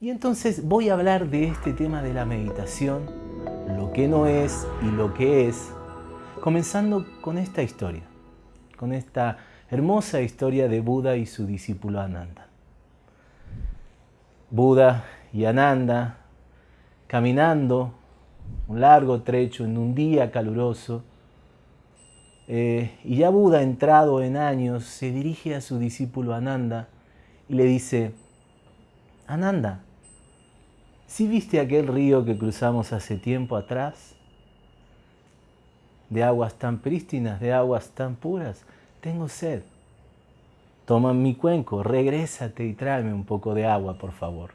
Y entonces voy a hablar de este tema de la meditación, lo que no es y lo que es, comenzando con esta historia, con esta hermosa historia de Buda y su discípulo Ananda. Buda y Ananda caminando un largo trecho en un día caluroso, eh, y ya Buda, entrado en años, se dirige a su discípulo Ananda y le dice, Ananda, ¿Sí viste aquel río que cruzamos hace tiempo atrás? De aguas tan prístinas, de aguas tan puras. Tengo sed. Toma mi cuenco, regrésate y tráeme un poco de agua, por favor.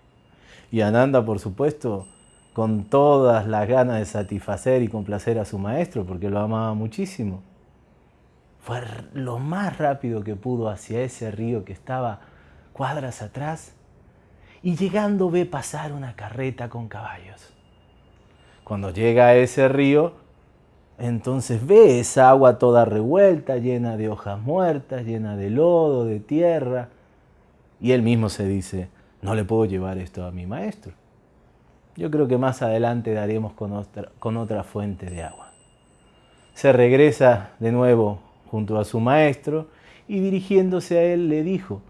Y Ananda, por supuesto, con todas las ganas de satisfacer y complacer a su maestro, porque lo amaba muchísimo, fue lo más rápido que pudo hacia ese río que estaba cuadras atrás y llegando ve pasar una carreta con caballos. Cuando llega a ese río, entonces ve esa agua toda revuelta, llena de hojas muertas, llena de lodo, de tierra, y él mismo se dice, no le puedo llevar esto a mi maestro. Yo creo que más adelante daremos con otra, con otra fuente de agua. Se regresa de nuevo junto a su maestro y dirigiéndose a él le dijo,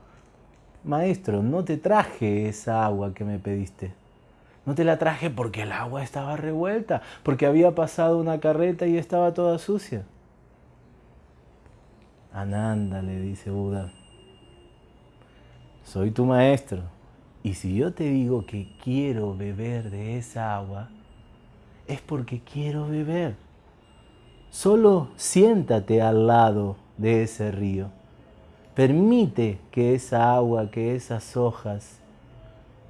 Maestro, no te traje esa agua que me pediste. No te la traje porque el agua estaba revuelta, porque había pasado una carreta y estaba toda sucia. Ananda, le dice Buda, soy tu maestro, y si yo te digo que quiero beber de esa agua, es porque quiero beber. Solo siéntate al lado de ese río Permite que esa agua, que esas hojas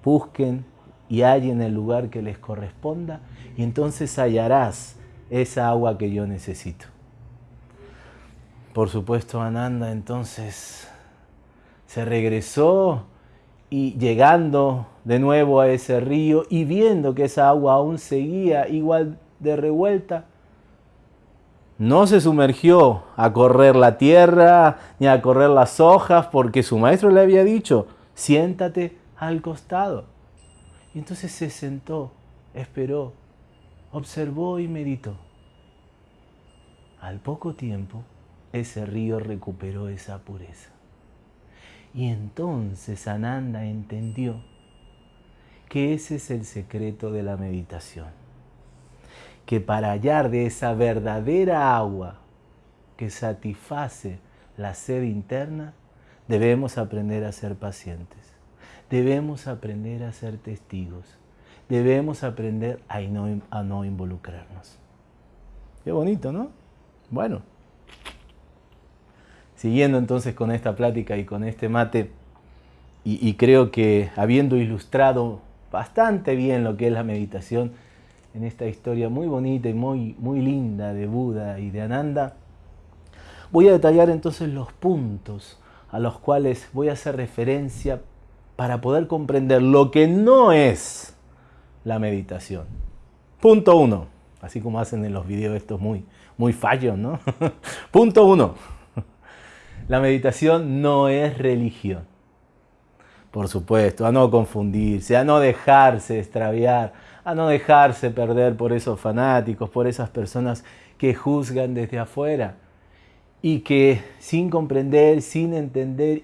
busquen y hallen el lugar que les corresponda y entonces hallarás esa agua que yo necesito. Por supuesto, Ananda entonces se regresó y llegando de nuevo a ese río y viendo que esa agua aún seguía igual de revuelta, no se sumergió a correr la tierra ni a correr las hojas porque su maestro le había dicho, siéntate al costado. Y entonces se sentó, esperó, observó y meditó. Al poco tiempo, ese río recuperó esa pureza. Y entonces Ananda entendió que ese es el secreto de la meditación que para hallar de esa verdadera agua que satisface la sed interna, debemos aprender a ser pacientes, debemos aprender a ser testigos, debemos aprender a no, involucrarnos. Qué bonito, ¿no? Bueno, siguiendo entonces con esta plática y con este mate, y creo que habiendo ilustrado bastante bien lo que es la meditación, en esta historia muy bonita y muy, muy linda de Buda y de Ananda, voy a detallar entonces los puntos a los cuales voy a hacer referencia para poder comprender lo que no es la meditación. Punto uno, así como hacen en los videos estos muy, muy fallos, ¿no? Punto uno, la meditación no es religión. Por supuesto, a no confundirse, a no dejarse extraviar, a no dejarse perder por esos fanáticos, por esas personas que juzgan desde afuera y que sin comprender, sin entender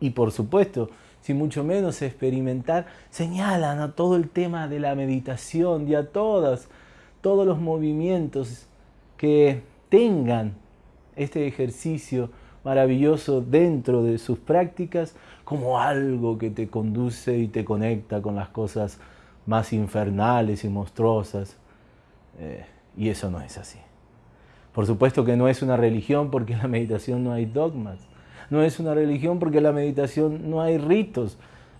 y por supuesto, sin mucho menos experimentar, señalan a todo el tema de la meditación y a todos, todos los movimientos que tengan este ejercicio maravilloso dentro de sus prácticas como algo que te conduce y te conecta con las cosas más infernales y monstruosas. Eh, y eso no es así. Por supuesto que no es una religión porque en la meditación no hay dogmas. No es una religión porque en la meditación no hay ritos,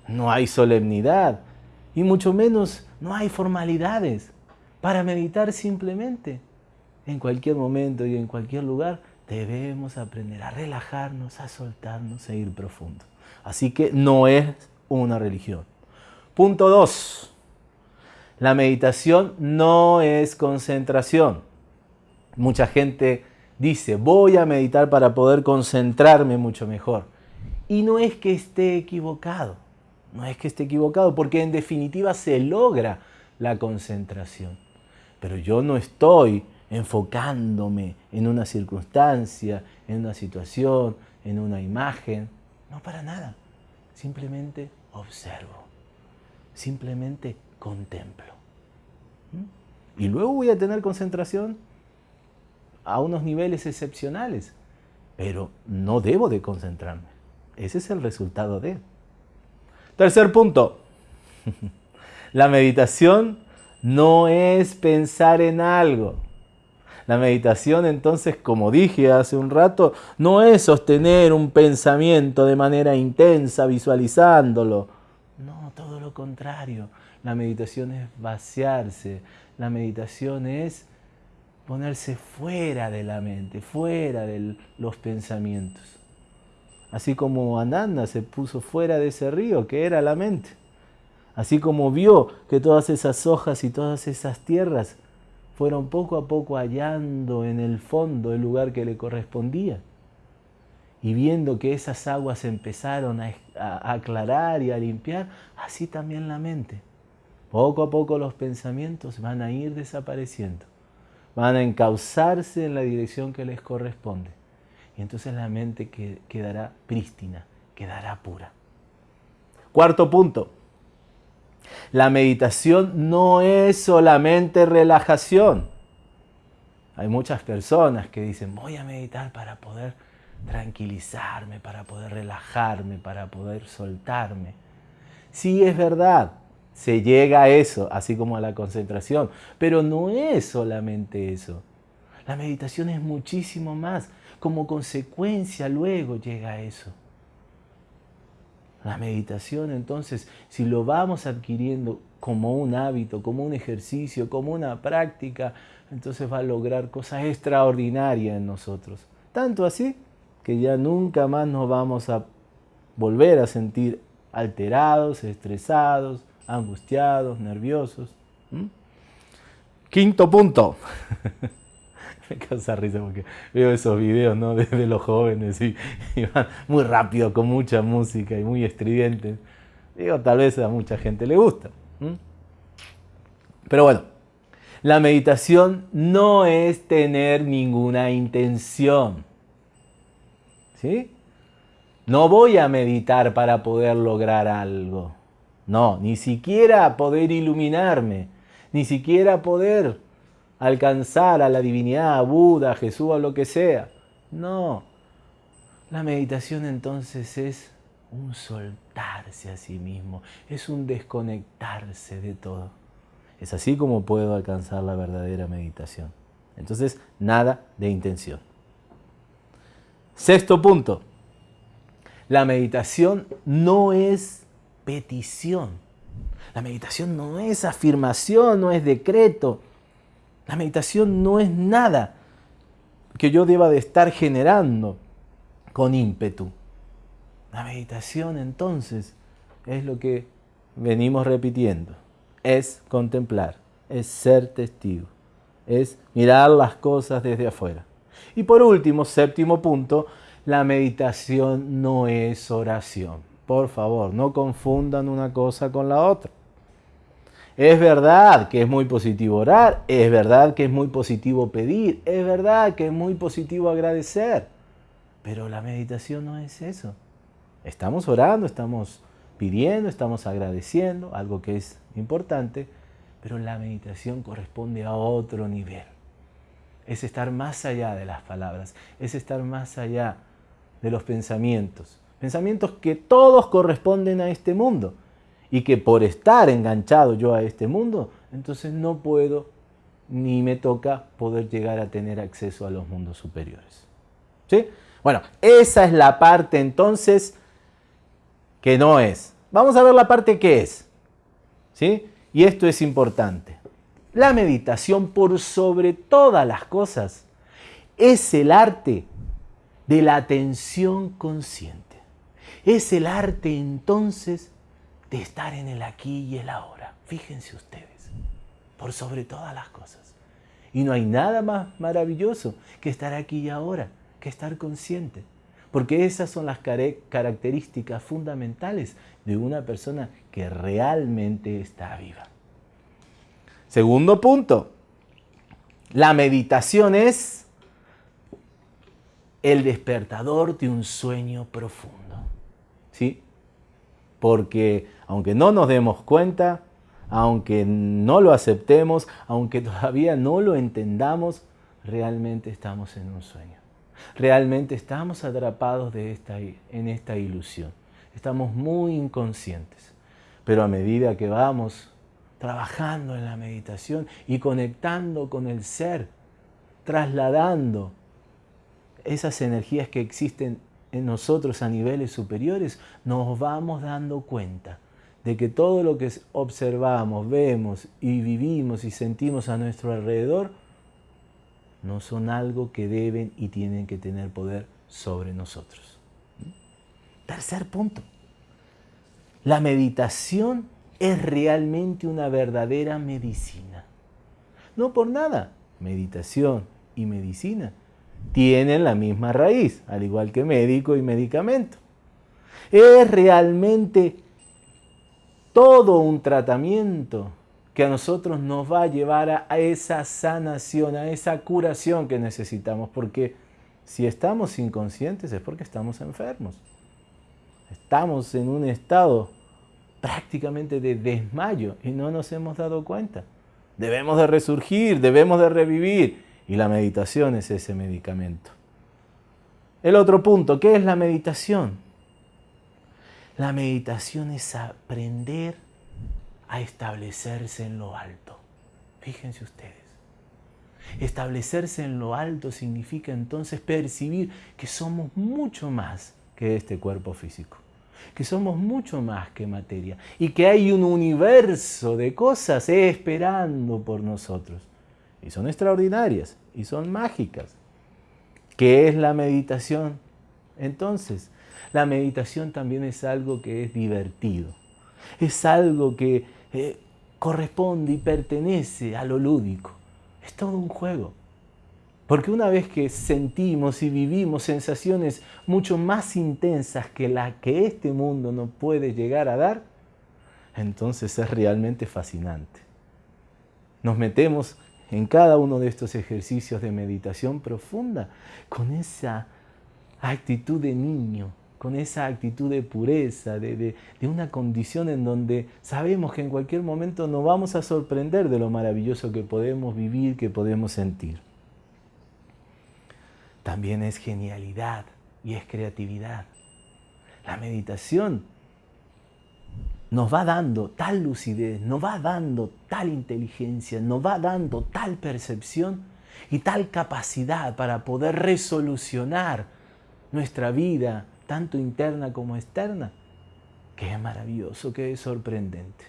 no hay solemnidad y mucho menos no hay formalidades. Para meditar simplemente, en cualquier momento y en cualquier lugar, debemos aprender a relajarnos, a soltarnos, a ir profundo. Así que no es una religión. Punto 2. La meditación no es concentración. Mucha gente dice, voy a meditar para poder concentrarme mucho mejor. Y no es que esté equivocado. No es que esté equivocado, porque en definitiva se logra la concentración. Pero yo no estoy enfocándome en una circunstancia, en una situación, en una imagen. No para nada. Simplemente observo. Simplemente contemplo. ¿Mm? Y luego voy a tener concentración a unos niveles excepcionales. Pero no debo de concentrarme. Ese es el resultado de. Tercer punto. La meditación no es pensar en algo. La meditación entonces, como dije hace un rato, no es sostener un pensamiento de manera intensa, visualizándolo. No, todo lo contrario. La meditación es vaciarse. La meditación es ponerse fuera de la mente, fuera de los pensamientos. Así como Ananda se puso fuera de ese río que era la mente. Así como vio que todas esas hojas y todas esas tierras fueron poco a poco hallando en el fondo el lugar que le correspondía. Y viendo que esas aguas empezaron a, aclarar y a limpiar, así también la mente. Poco a poco los pensamientos van a ir desapareciendo, van a encauzarse en la dirección que les corresponde. Y entonces la mente quedará prístina, quedará pura. Cuarto punto, la meditación no es solamente relajación. Hay muchas personas que dicen, voy a meditar para poder tranquilizarme, para poder relajarme, para poder soltarme. Sí es verdad, se llega a eso, así como a la concentración, pero no es solamente eso. La meditación es muchísimo más. Como consecuencia luego llega a eso. La meditación entonces, si lo vamos adquiriendo como un hábito, como un ejercicio, como una práctica, entonces va a lograr cosas extraordinarias en nosotros. Tanto así que ya nunca más nos vamos a volver a sentir alterados, estresados, angustiados, nerviosos. Quinto punto. me causa risa porque veo esos videos ¿no? de, los jóvenes y, van muy rápido con mucha música y muy estridentes. Digo, tal vez a mucha gente le gusta. Pero bueno, la meditación no es tener ninguna intención. ¿Sí? No voy a meditar para poder lograr algo. No, ni siquiera poder iluminarme, ni siquiera poder alcanzar a la divinidad, a Buda, a Jesús, o lo que sea. No. La meditación entonces es un soltarse a sí mismo, es un desconectarse de todo. Es así como puedo alcanzar la verdadera meditación. Entonces, nada de intención. Sexto punto. La meditación no es petición. La meditación no es afirmación, no es decreto. La meditación no es nada que yo deba de estar generando con ímpetu. La meditación entonces es lo que venimos repitiendo. Es contemplar, es ser testigo, es mirar las cosas desde afuera. Y por último, séptimo punto, la meditación no es oración. Por favor, no confundan una cosa con la otra. Es verdad que es muy positivo orar, es verdad que es muy positivo pedir, es verdad que es muy positivo agradecer, pero la meditación no es eso. Estamos orando, estamos pidiendo, estamos agradeciendo, algo que es importante, pero la meditación corresponde a otro nivel. Es estar más allá de las palabras, es estar más allá de los pensamientos. Pensamientos que todos corresponden a este mundo y que por estar enganchado yo a este mundo, entonces no puedo ni me toca poder llegar a tener acceso a los mundos superiores. ¿Sí? Bueno, esa es la parte entonces que no es. Vamos a ver la parte que es. ¿Sí? Y esto es importante. La meditación por sobre todas las cosas es el arte de la atención consciente. Es el arte entonces de estar en el aquí y el ahora. Fíjense ustedes, por sobre todas las cosas. Y no hay nada más maravilloso que estar aquí y ahora, que estar consciente. porque esas son las características fundamentales de una persona que realmente está viva. Segundo punto, la meditación es el despertador de un sueño profundo. ¿Sí? Porque aunque no nos demos cuenta, aunque no lo aceptemos, aunque todavía no lo entendamos, realmente estamos en un sueño. Realmente estamos atrapados en esta ilusión. Estamos muy inconscientes. Pero a medida que vamos trabajando en la meditación y conectando con el ser, trasladando esas energías que existen en nosotros a niveles superiores, nos vamos dando cuenta de que todo lo que observamos, vemos y vivimos y sentimos a nuestro alrededor no son algo que deben y tienen que tener poder sobre nosotros. Tercer punto. La meditación es realmente una verdadera medicina. No por nada, meditación y medicina tienen la misma raíz, al igual que médico y medicamento. Es realmente todo un tratamiento que a nosotros nos va a llevar a, esa sanación, a esa curación que necesitamos, porque si estamos inconscientes es porque estamos enfermos. Estamos en un estado prácticamente de desmayo y no nos hemos dado cuenta. Debemos de resurgir, debemos de revivir y la meditación es ese medicamento. El otro punto, ¿qué es la meditación? La meditación es aprender a establecerse en lo alto. Fíjense ustedes. Establecerse en lo alto significa entonces percibir que somos mucho más que este cuerpo físico, que somos mucho más que materia y que hay un universo de cosas esperando por nosotros. Y son extraordinarias y son mágicas. ¿Qué es la meditación? Entonces, la meditación también es algo que es divertido, es algo que eh, corresponde y pertenece a lo lúdico. Es todo un juego. Porque una vez que sentimos y vivimos sensaciones mucho más intensas que las que este mundo nos puede llegar a dar, entonces es realmente fascinante. Nos metemos en cada uno de estos ejercicios de meditación profunda con esa actitud de niño, con esa actitud de pureza, de, una condición en donde sabemos que en cualquier momento nos vamos a sorprender de lo maravilloso que podemos vivir, que podemos sentir. También es genialidad y es creatividad. La meditación nos va dando tal lucidez, nos va dando tal inteligencia, nos va dando tal percepción y tal capacidad para poder resolucionar nuestra vida, tanto interna como externa, que es maravilloso, que es sorprendente.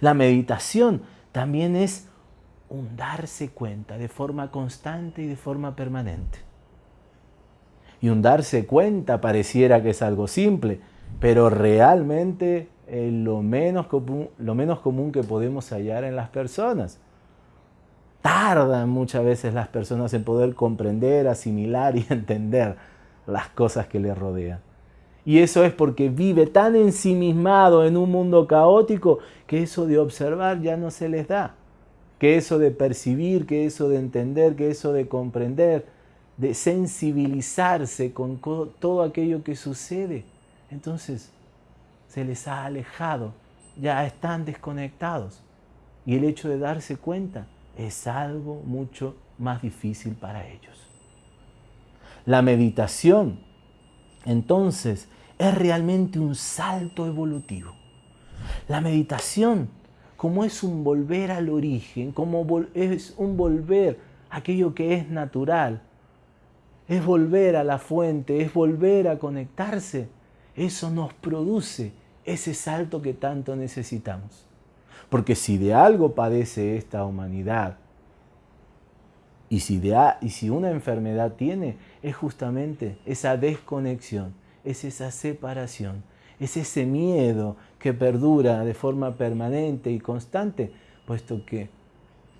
La meditación también es un darse cuenta de forma constante y de forma permanente. Y un darse cuenta pareciera que es algo simple, pero realmente lo menos, común, lo menos común que podemos hallar en las personas. Tardan muchas veces las personas en poder comprender, asimilar y entender las cosas que le rodean. Y eso es porque vive tan ensimismado en un mundo caótico que eso de observar ya no se les da. Que eso de percibir, que eso de entender, que eso de comprender, de sensibilizarse con todo aquello que sucede. Entonces se les ha alejado, ya están desconectados. Y el hecho de darse cuenta es algo mucho más difícil para ellos. La meditación, entonces, es realmente un salto evolutivo. La meditación, como es un volver al origen, como es un volver a aquello que es natural, es volver a la fuente, es volver a conectarse, eso nos produce ese salto que tanto necesitamos. Porque si de algo padece esta humanidad, y si, y si una enfermedad tiene, es justamente esa desconexión, es esa separación, es ese miedo que perdura de forma permanente y constante, puesto que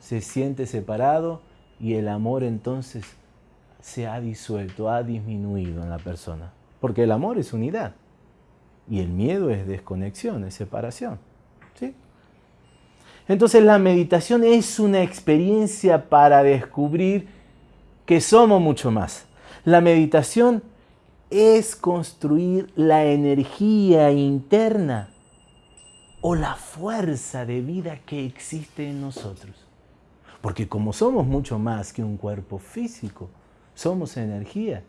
se siente separado y el amor entonces se ha disuelto, ha disminuido en la persona. porque el amor es unidad y el miedo es desconexión, es separación. ¿sí? Entonces la meditación es una experiencia para descubrir que somos mucho más. La meditación es construir la energía interna o la fuerza de vida que existe en nosotros. Porque como somos mucho más que un cuerpo físico, somos energía.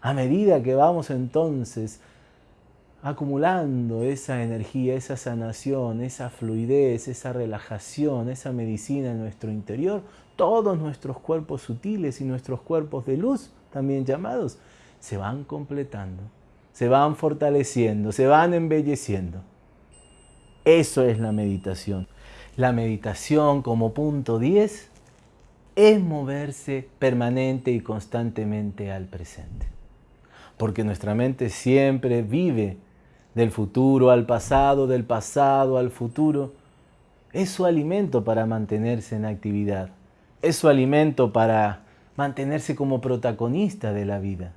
A medida que vamos entonces acumulando esa energía, esa sanación, esa fluidez, esa relajación, esa medicina en nuestro interior, todos nuestros cuerpos sutiles y nuestros cuerpos de luz, también llamados, se van completando, se van fortaleciendo, se van embelleciendo. Eso es la meditación. La meditación como punto 10 es moverse permanente y constantemente al presente. Porque nuestra mente siempre vive del futuro al pasado, del pasado al futuro. Es su alimento para mantenerse en actividad. Es su alimento para mantenerse como protagonista de la vida.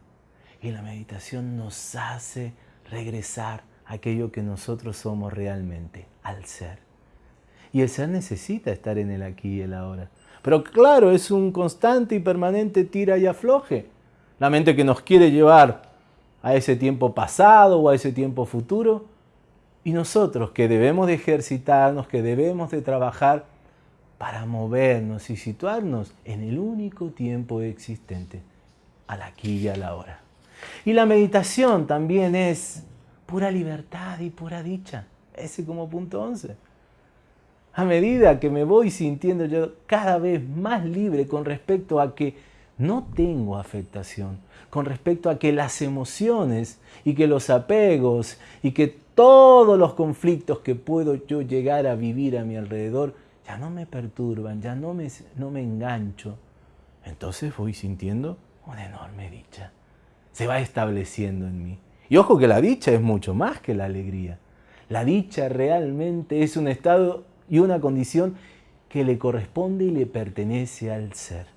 Y la meditación nos hace regresar a aquello que nosotros somos realmente, al ser. Y el ser necesita estar en el aquí y el ahora. Pero claro, es un constante y permanente tira y afloje. La mente que nos quiere llevar a ese tiempo pasado o a ese tiempo futuro. Y nosotros que debemos de ejercitarnos, que debemos de trabajar para movernos y situarnos en el único tiempo existente, al aquí y a la hora. Y la meditación también es pura libertad y pura dicha. Ese como punto 11. A medida que me voy sintiendo yo cada vez más libre con respecto a que no tengo afectación, con respecto a que las emociones y que los apegos y que todos los conflictos que puedo yo llegar a vivir a mi alrededor ya no me perturban, ya no me, no me engancho. Entonces voy sintiendo una enorme dicha. Se va estableciendo en mí. Y ojo que la dicha es mucho más que la alegría. La dicha realmente es un estado y una condición que le corresponde y le pertenece al ser.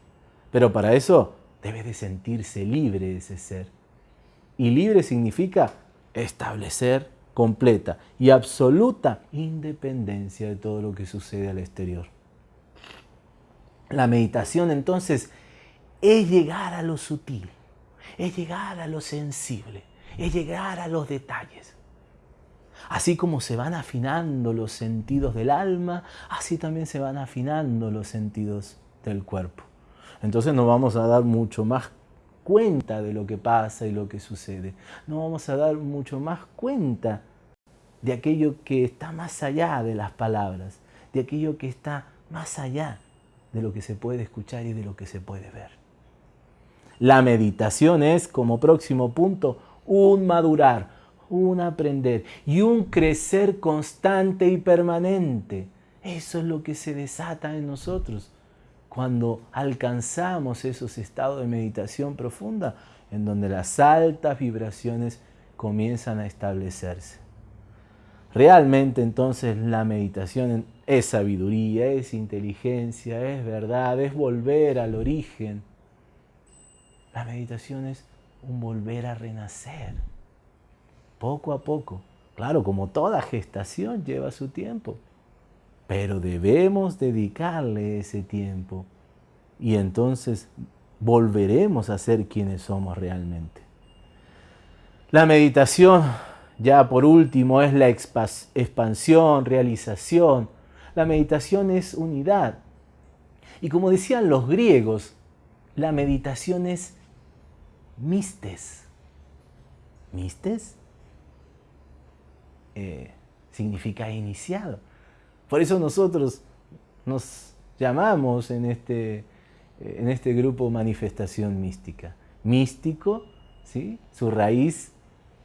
Pero para eso debe de sentirse libre ese ser. Y libre significa establecer completa y absoluta independencia de todo lo que sucede al exterior. La meditación entonces es llegar a lo sutil, es llegar a lo sensible, es llegar a los detalles. Así como se van afinando los sentidos del alma, así también se van afinando los sentidos del cuerpo. Entonces nos vamos a dar mucho más cuenta de lo que pasa y lo que sucede. Nos vamos a dar mucho más cuenta de aquello que está más allá de las palabras, de aquello que está más allá de lo que se puede escuchar y de lo que se puede ver. La meditación es, como próximo punto, un madurar, un aprender y un crecer constante y permanente. Eso es lo que se desata en nosotros cuando alcanzamos esos estados de meditación profunda en donde las altas vibraciones comienzan a establecerse. Realmente entonces la meditación es sabiduría, es inteligencia, es verdad, es volver al origen. La meditación es un volver a renacer, poco a poco. Claro, como toda gestación lleva su tiempo, pero debemos dedicarle ese tiempo y entonces volveremos a ser quienes somos realmente. La meditación, ya por último, es la expansión, realización. La meditación es unidad. Y como decían los griegos, la meditación es mistes. ¿Mistes? Eh, significa iniciado. Por eso nosotros nos llamamos en este, en este grupo manifestación mística. Místico, ¿sí? su raíz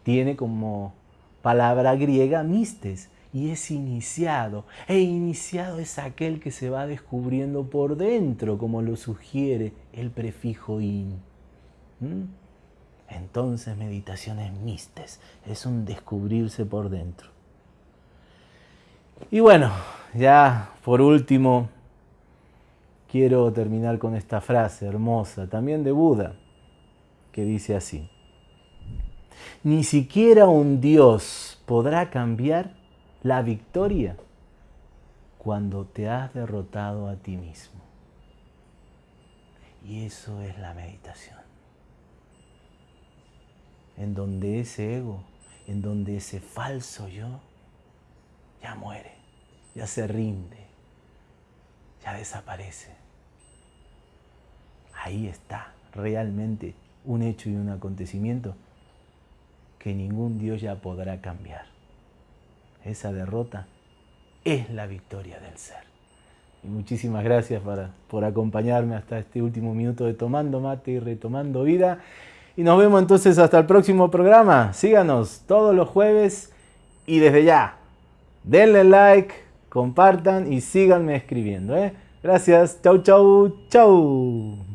tiene como palabra griega mistes y es iniciado. E iniciado es aquel que se va descubriendo por dentro, como lo sugiere el prefijo in. Entonces meditación es mistes, es un descubrirse por dentro. Y bueno, ya por último, quiero terminar con esta frase hermosa, también de Buda, que dice así. Ni siquiera un Dios podrá cambiar la victoria cuando te has derrotado a ti mismo. Y eso es la meditación. En donde ese ego, en donde ese falso yo, ya muere, ya se rinde, ya desaparece. Ahí está realmente un hecho y un acontecimiento que ningún Dios ya podrá cambiar. Esa derrota es la victoria del ser. Y muchísimas gracias por acompañarme hasta este último minuto de Tomando Mate y Retomando Vida. Y nos vemos entonces hasta el próximo programa. Síganos todos los jueves y desde ya, denle like, compartan y síganme escribiendo. ¿eh? Gracias. Chau, chau, chau.